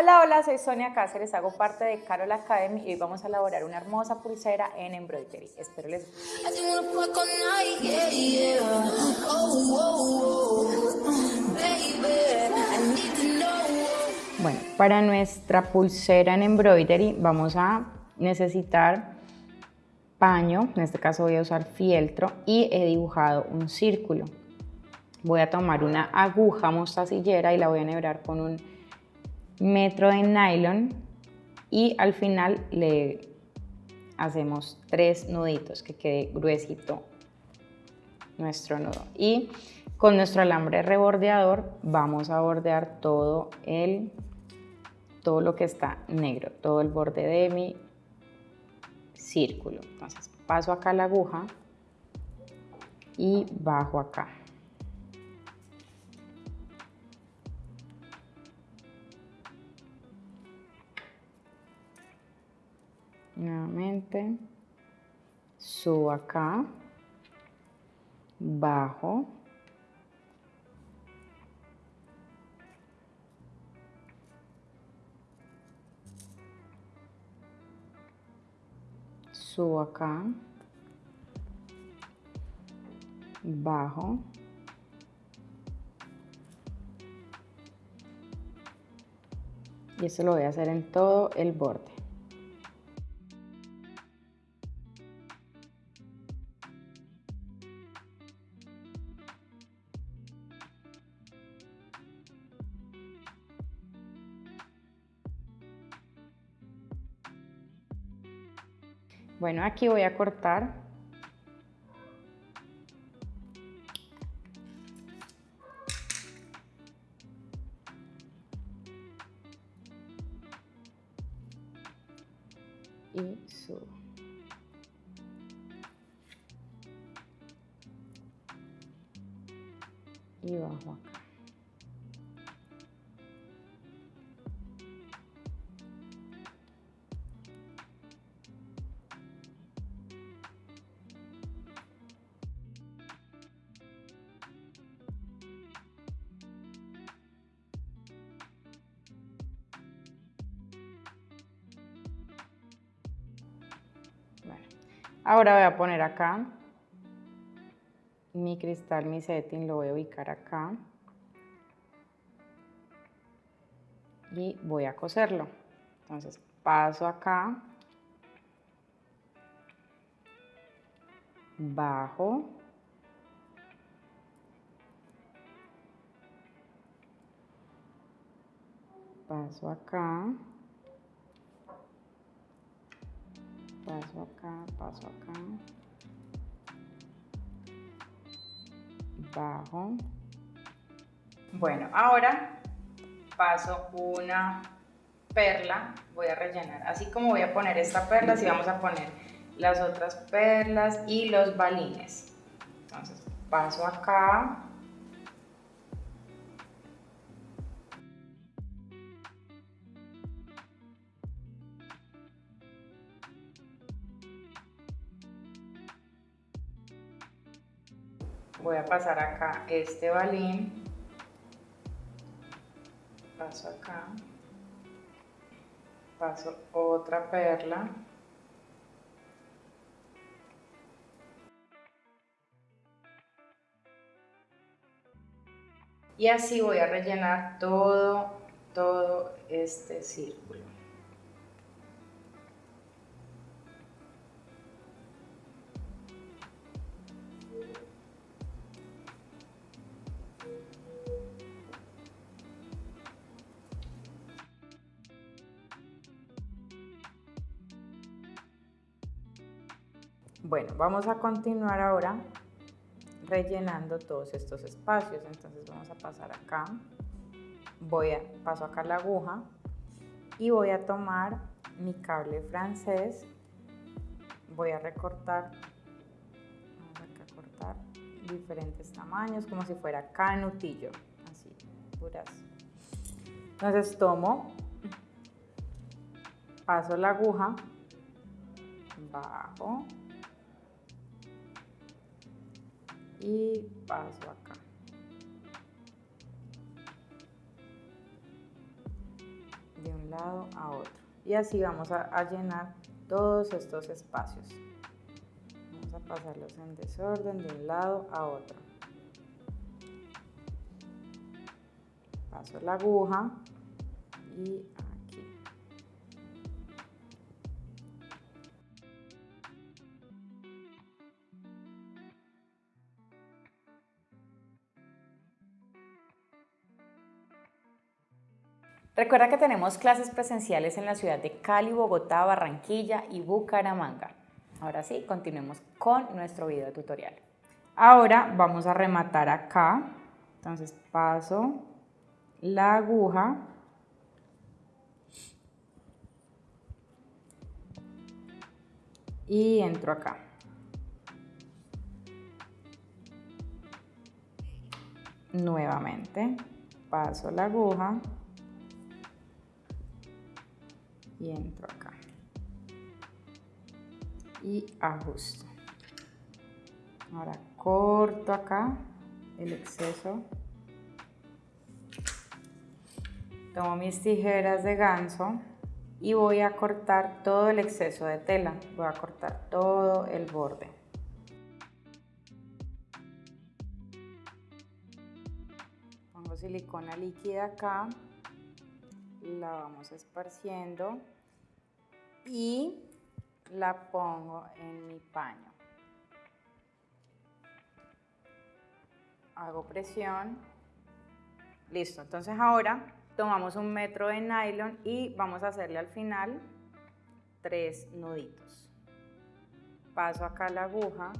Hola, hola, soy Sonia Cáceres, hago parte de Carol Academy y hoy vamos a elaborar una hermosa pulsera en embroidery. Espero les guste. Bueno, para nuestra pulsera en embroidery vamos a necesitar paño, en este caso voy a usar fieltro y he dibujado un círculo. Voy a tomar una aguja mostacillera y la voy a enhebrar con un metro de nylon y al final le hacemos tres nuditos que quede gruesito nuestro nudo. Y con nuestro alambre rebordeador vamos a bordear todo el todo lo que está negro todo el borde de mi círculo. Entonces paso acá la aguja y bajo acá nuevamente subo acá bajo subo acá bajo y eso lo voy a hacer en todo el borde Bueno, aquí voy a cortar. Y subo. Y bajo. Ahora voy a poner acá mi cristal, mi setting, lo voy a ubicar acá. Y voy a coserlo. Entonces paso acá, bajo, paso acá, paso acá, paso acá, bajo. Bueno, ahora paso una perla, voy a rellenar, así como voy a poner esta perla, así vamos a poner las otras perlas y los balines. Entonces paso acá, voy a pasar acá este balín, paso acá, paso otra perla, y así voy a rellenar todo, todo este círculo. Bueno, vamos a continuar ahora rellenando todos estos espacios. Entonces vamos a pasar acá, voy a, paso acá la aguja y voy a tomar mi cable francés, voy a recortar, vamos a cortar diferentes tamaños como si fuera canutillo, así, puras. Entonces tomo, paso la aguja, bajo, y paso acá. De un lado a otro. Y así vamos a, llenar todos estos espacios. Vamos a pasarlos en desorden de un lado a otro. Paso la aguja y Recuerda que tenemos clases presenciales en la ciudad de Cali, Bogotá, Barranquilla y Bucaramanga. Ahora sí, continuemos con nuestro video tutorial. Ahora vamos a rematar acá. Entonces paso la aguja y entro acá. Nuevamente paso la aguja y entro acá. Y ajusto. Ahora corto acá el exceso. Tomo mis tijeras de ganso y voy a cortar todo el exceso de tela. Voy a cortar todo el borde. Pongo silicona líquida acá la vamos esparciendo y la pongo en mi paño. Hago presión. Listo, entonces ahora tomamos un metro de nylon y vamos a hacerle al final tres nuditos. Paso acá la aguja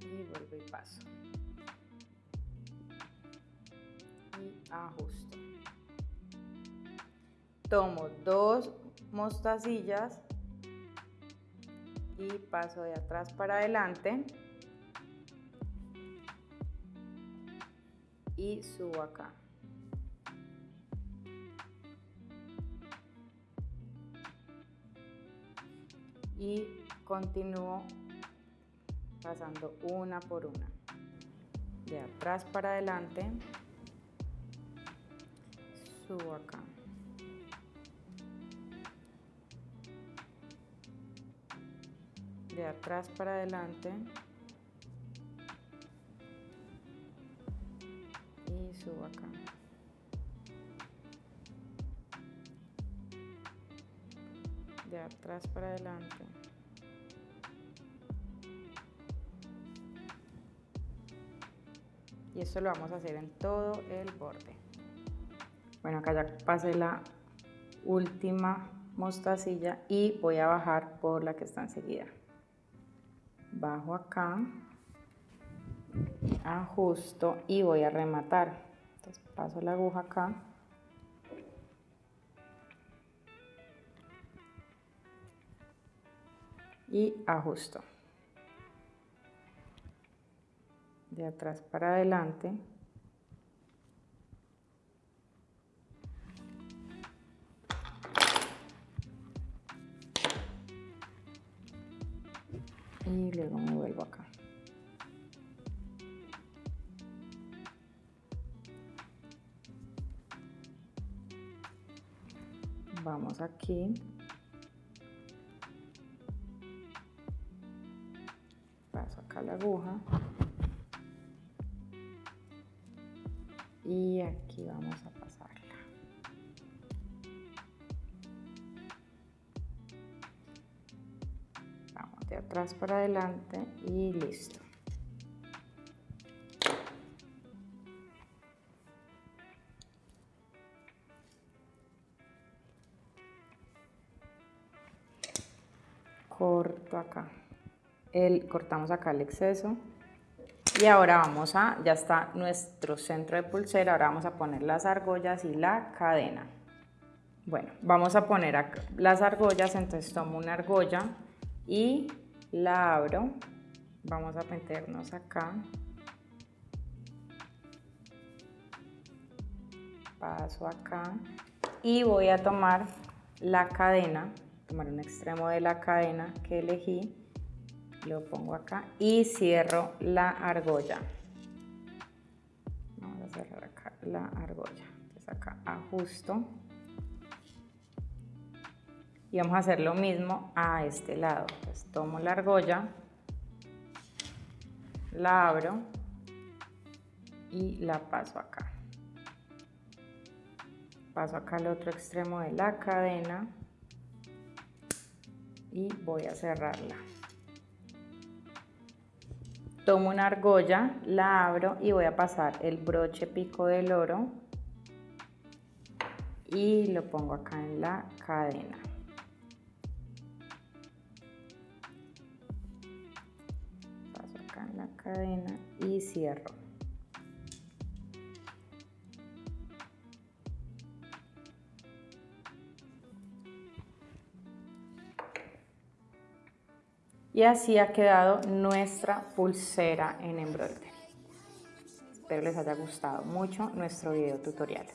y vuelvo y paso. Ajusto. Tomo dos mostacillas y paso de atrás para adelante y subo acá. Y continúo pasando una por una. De atrás para adelante subo acá. De atrás para adelante. Y subo acá. De atrás para adelante. Y eso lo vamos a hacer en todo el borde. Bueno, acá ya pasé la última mostacilla y voy a bajar por la que está enseguida. Bajo acá, ajusto y voy a rematar. Entonces paso la aguja acá. Y ajusto. De atrás para adelante. Y luego me vuelvo acá. Vamos aquí. Paso acá la aguja. Y aquí vamos a atrás para adelante y listo. Corto acá. El, cortamos acá el exceso. Y ahora vamos a, ya está nuestro centro de pulsera, ahora vamos a poner las argollas y la cadena. Bueno, vamos a poner las argollas, entonces tomo una argolla y la abro, vamos a meternos acá, paso acá y voy a tomar la cadena, tomar un extremo de la cadena que elegí, lo pongo acá y cierro la argolla. Vamos a cerrar acá la argolla. Entonces acá ajusto. Y vamos a hacer lo mismo a este lado. Tomo la argolla, la abro y la paso acá. Paso acá al otro extremo de la cadena y voy a cerrarla. Tomo una argolla, la abro y voy a pasar el broche pico del oro y lo pongo acá en la cadena. Cadena y cierro. Y así ha quedado nuestra pulsera en embroidery. Espero les haya gustado mucho nuestro video tutorial.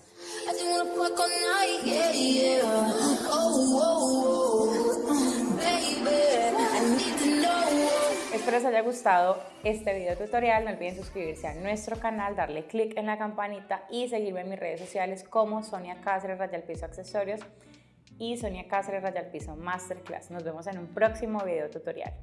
Espero les haya gustado este video tutorial. No olviden suscribirse a nuestro canal, darle click en la campanita y seguirme en mis redes sociales como Sonia Cáceres, Raya Piso Accesorios y Sonia Cáceres Raya al Piso Masterclass. Nos vemos en un próximo video tutorial.